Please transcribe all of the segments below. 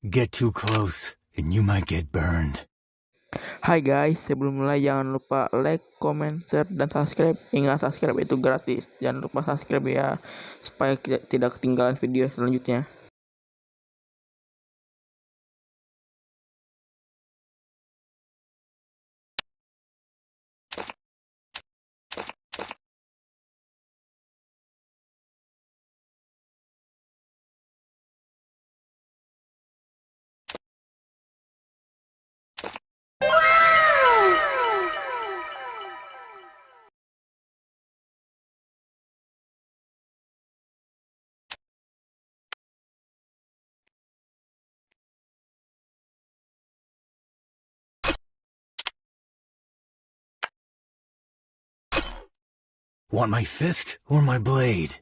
Get too close, and you might get burned. Hai guys, sebelum mulai jangan lupa like, comment, share, dan subscribe. Ingat subscribe itu gratis. Jangan lupa subscribe ya, supaya tidak ketinggalan video selanjutnya. Want my fist or my blade?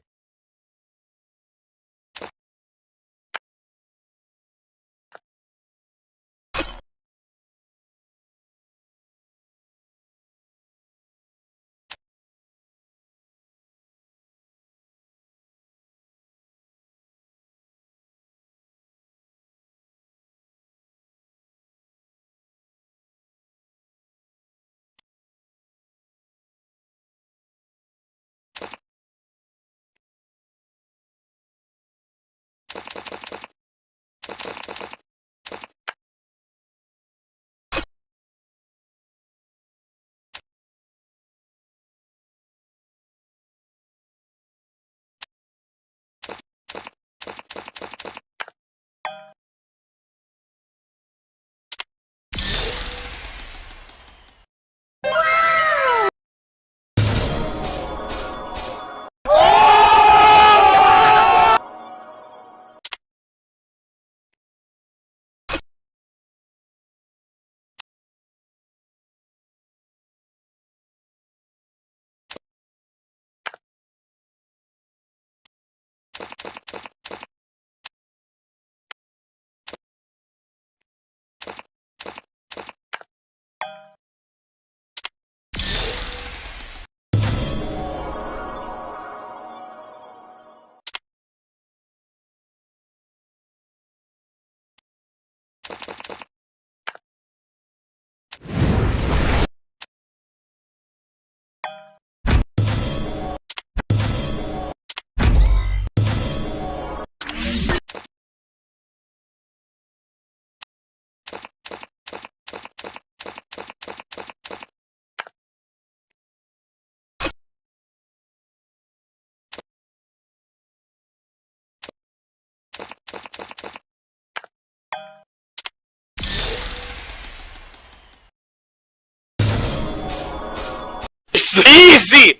Easy!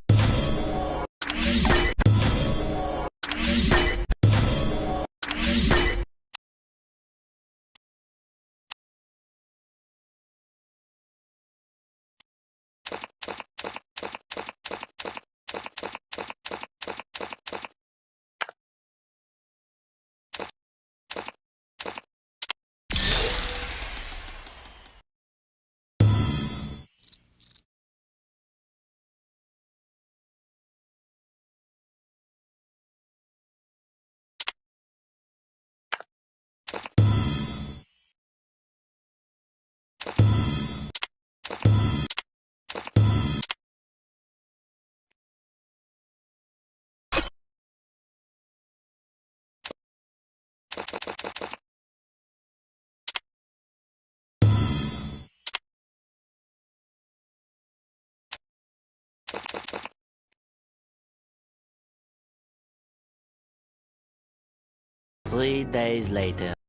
Three days later.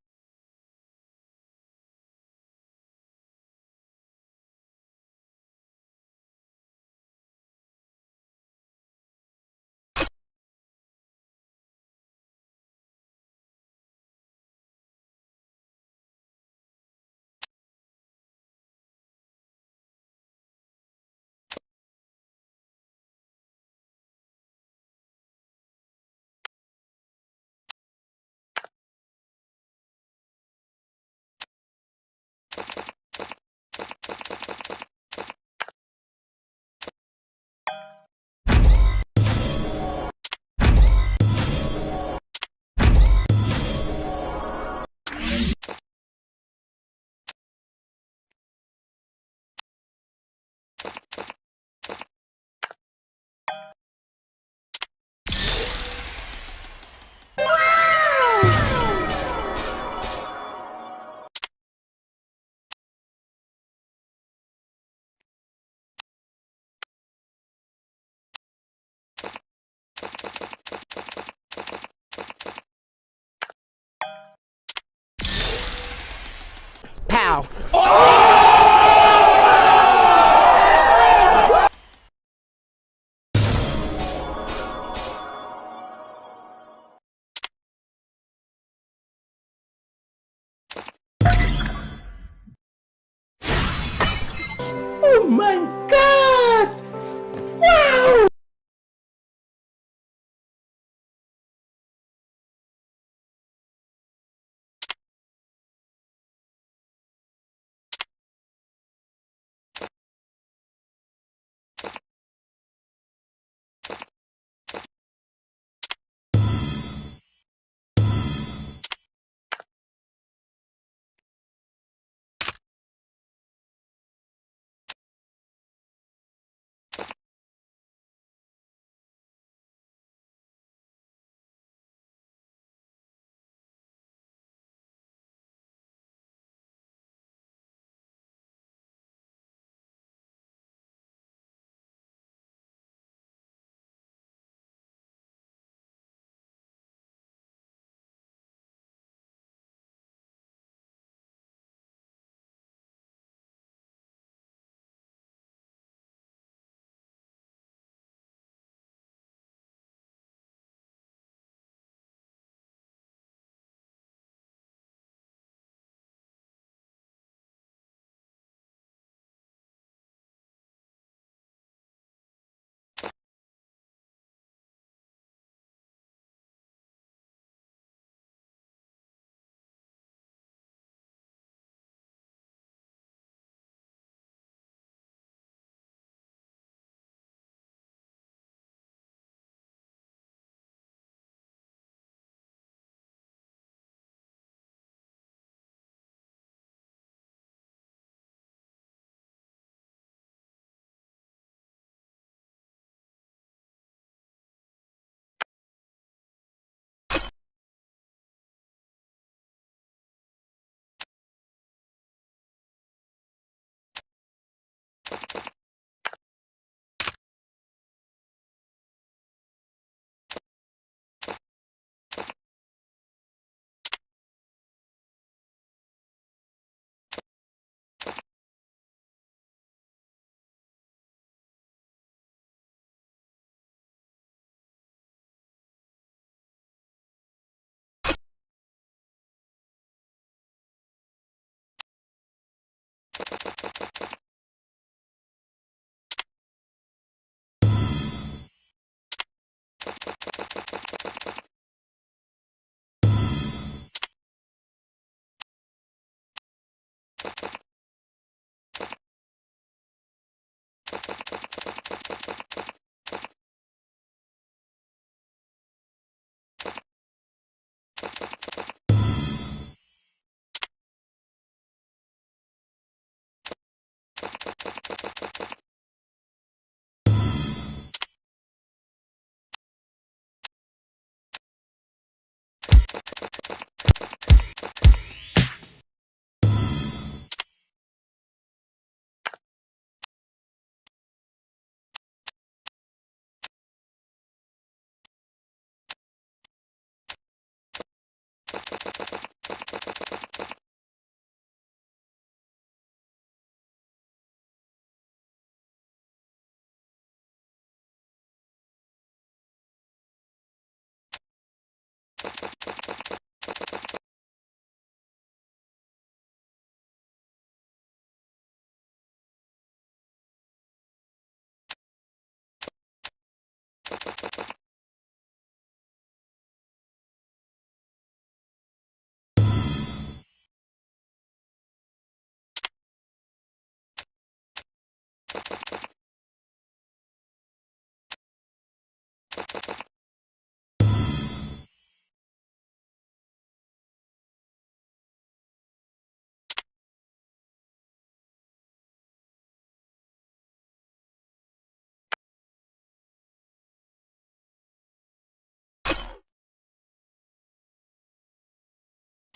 now. Oh!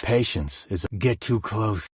Patience is get too close.